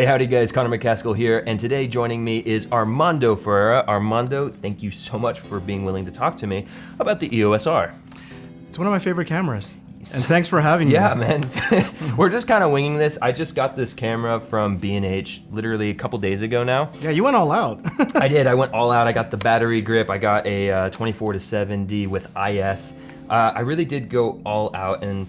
Hey, howdy guys, Connor McCaskill here, and today joining me is Armando Ferreira. Armando, thank you so much for being willing to talk to me about the EOS R. It's one of my favorite cameras. And thanks for having me. Yeah, man. We're just kind of winging this. I just got this camera from B&H literally a couple days ago now. Yeah, you went all out. I did. I went all out. I got the battery grip. I got a uh, 24 to 70 with IS. Uh, I really did go all out and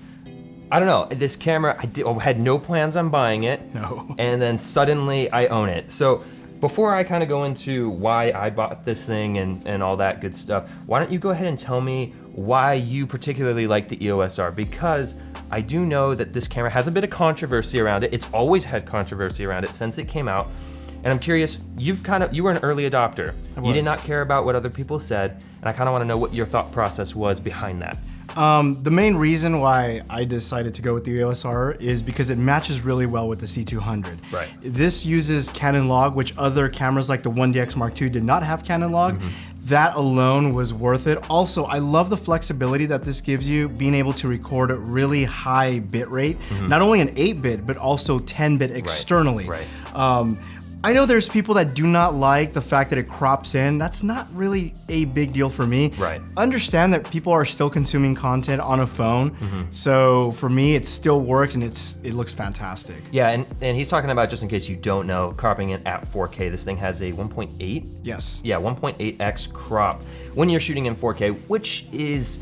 I don't know, this camera, I did, had no plans on buying it. No. And then suddenly I own it. So before I kind of go into why I bought this thing and, and all that good stuff, why don't you go ahead and tell me why you particularly like the EOS R? Because I do know that this camera has a bit of controversy around it. It's always had controversy around it since it came out. And I'm curious, you've kind of, you were an early adopter. You did not care about what other people said, and I kind of want to know what your thought process was behind that. Um, the main reason why I decided to go with the EOS R is because it matches really well with the C200. Right. This uses Canon log, which other cameras like the 1DX Mark II did not have Canon log. Mm -hmm. That alone was worth it. Also, I love the flexibility that this gives you, being able to record at really high bit rate, mm -hmm. not only an 8-bit, but also 10-bit externally. Right. right. Um, I know there's people that do not like the fact that it crops in. That's not really a big deal for me. Right. Understand that people are still consuming content on a phone. Mm -hmm. So for me, it still works and it's it looks fantastic. Yeah, and, and he's talking about, just in case you don't know, cropping it at 4K. This thing has a 1.8? Yes. Yeah, 1.8x crop when you're shooting in 4K, which is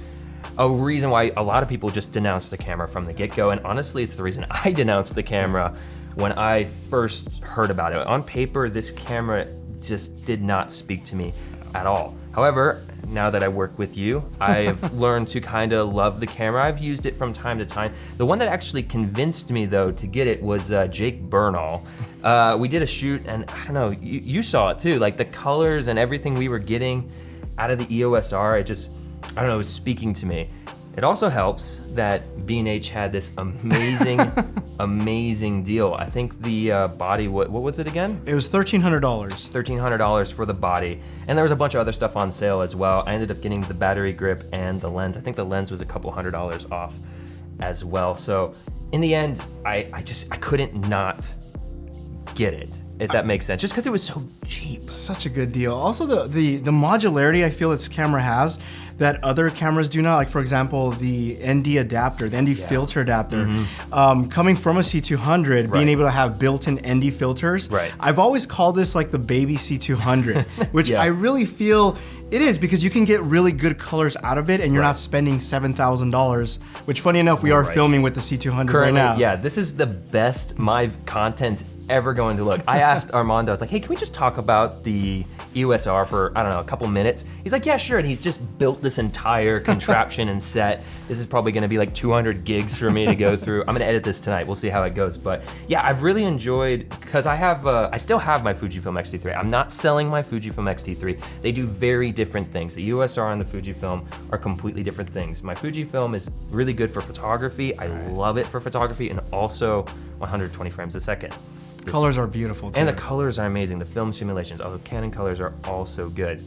a reason why a lot of people just denounce the camera from the get-go. And honestly, it's the reason I denounced the camera when I first heard about it. On paper, this camera just did not speak to me at all. However, now that I work with you, I've learned to kind of love the camera. I've used it from time to time. The one that actually convinced me though to get it was uh, Jake Bernal. Uh, we did a shoot and I don't know, you, you, saw it too, like the colors and everything we were getting out of the EOS R, it just, I don't know, it was speaking to me. It also helps that B&H had this amazing, amazing deal. I think the uh, body, what, what was it again? It was $1,300. $1,300 for the body. And there was a bunch of other stuff on sale as well. I ended up getting the battery grip and the lens. I think the lens was a couple hundred dollars off as well. So in the end, I, I just, I couldn't not get it if that makes sense, just because it was so cheap. Such a good deal. Also, the, the, the modularity I feel its camera has that other cameras do not, like for example, the ND adapter, the ND yeah. filter adapter, mm -hmm. um, coming from a C200, right. being able to have built-in ND filters. Right. I've always called this like the baby C200, which yeah. I really feel it is because you can get really good colors out of it and you're right. not spending $7,000, which funny enough, we are right. filming with the C200 Currently, right now. Yeah, this is the best my content's ever going to look. I asked Armando, I was like, hey, can we just talk about the EOS R for, I don't know, a couple minutes? He's like, yeah, sure. And he's just built this entire contraption and set. This is probably gonna be like 200 gigs for me to go through. I'm gonna edit this tonight. We'll see how it goes. But yeah, I've really enjoyed, because I have, uh, I still have my Fujifilm X-T3. I'm not selling my Fujifilm X-T3. They do very different things. The EOS R and the Fujifilm are completely different things. My Fujifilm is really good for photography. I love it for photography and also 120 frames a second. Colors are beautiful too. And the colors are amazing. The film simulations, although Canon colors are also good.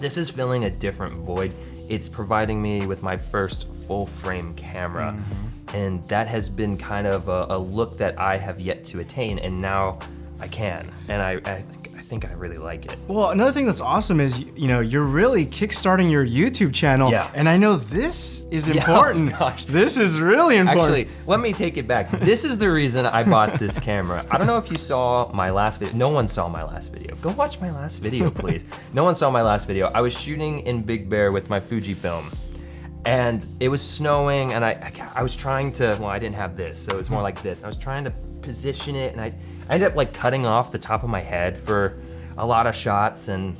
This is filling a different void. It's providing me with my first full frame camera. Mm -hmm. And that has been kind of a, a, look that I have yet to attain. And now I can. And I, I think I really like it. Well, another thing that's awesome is, you know, you're really kickstarting your YouTube channel. Yeah. And I know this is important. Yeah, oh. This is really important. Actually, let me take it back. This is the reason I bought this camera. I don't know if you saw my last video. No one saw my last video. Go watch my last video, please. no one saw my last video. I was shooting in Big Bear with my Fujifilm and it was snowing and I, I was trying to, well, I didn't have this, so it was more hmm. like this. I was trying to position it and I, I ended up like cutting off the top of my head for a lot of shots and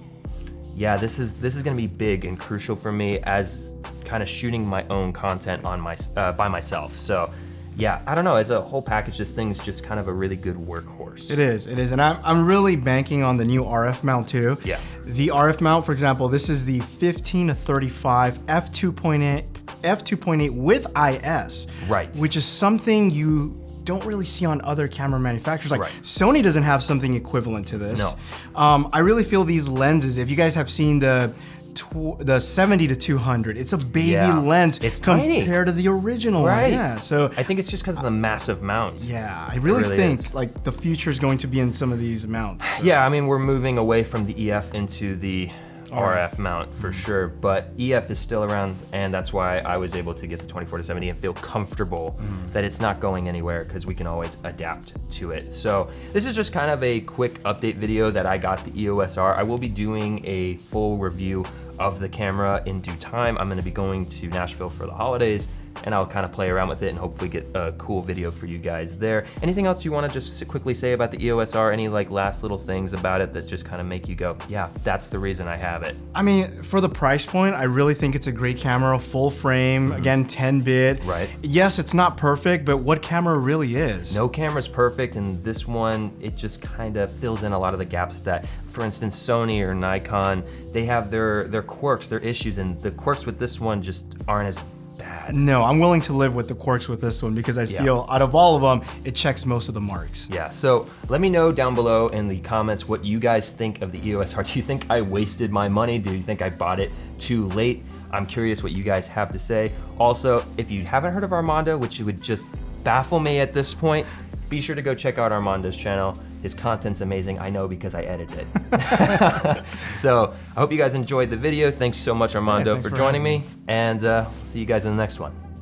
yeah, this is this is gonna be big and crucial for me as kind of shooting my own content on my uh, by myself. So yeah, I don't know, as a whole package, this thing's just kind of a really good workhorse. It is, it is, and I'm, I'm really banking on the new RF mount too. Yeah. The RF mount, for example, this is the 15 to 35 f2.8 f2.8 with IS. Right. Which is something you don't really see on other camera manufacturers. Like right. Sony doesn't have something equivalent to this. No. Um, I really feel these lenses, if you guys have seen the the 70 to 200. It's a baby Yeah. lens It's compared tiny. to the original one. Right. Yeah. So I think it's just because of the massive mounts. yeah, I really, really think is. like the future is going to be in some of these mounts. So- Yeah, I mean, we're moving away from the EF into the RF mount for sure, but EF is still around, and that's why I was able to get the 24 to 70 and feel comfortable mm. that it's not going anywhere because we can always adapt to it. So this is just kind of a quick update video that I got the EOS R. I will be doing a full review of the camera in due time. I'm gonna be going to Nashville for the holidays and I'll kind of play around with it and hopefully get a cool video for you guys there. Anything else you wanna just quickly say about the EOS R? Any like last little things about it that just kind of make you go, yeah, that's the reason I have it. I mean, for the price point, I really think it's a great camera, full frame, mm-hmm. again, 10 bit. Right. Yes, it's not perfect, but what camera really is? No camera's perfect, and this one, it just kind of fills in a lot of the gaps that, for instance, Sony or Nikon, they have their, their quirks, their issues, and the quirks with this one just aren't as bad. No, I'm willing to live with the quirks with this one because I feel out of all of them, it checks most of the marks. Yeah, so let me know down below in the comments what you guys think of the EOS R. Do you think I wasted my money? Do you think I bought it too late? I'm curious what you guys have to say. Also, if you haven't heard of Armando, which would just baffle me at this point, be sure to go check out Armando's channel. His content's amazing, I know because I edited it. so I hope you guys enjoyed the video. Thanks so much, Armando, for for joining me. And uh, see you guys in the next one.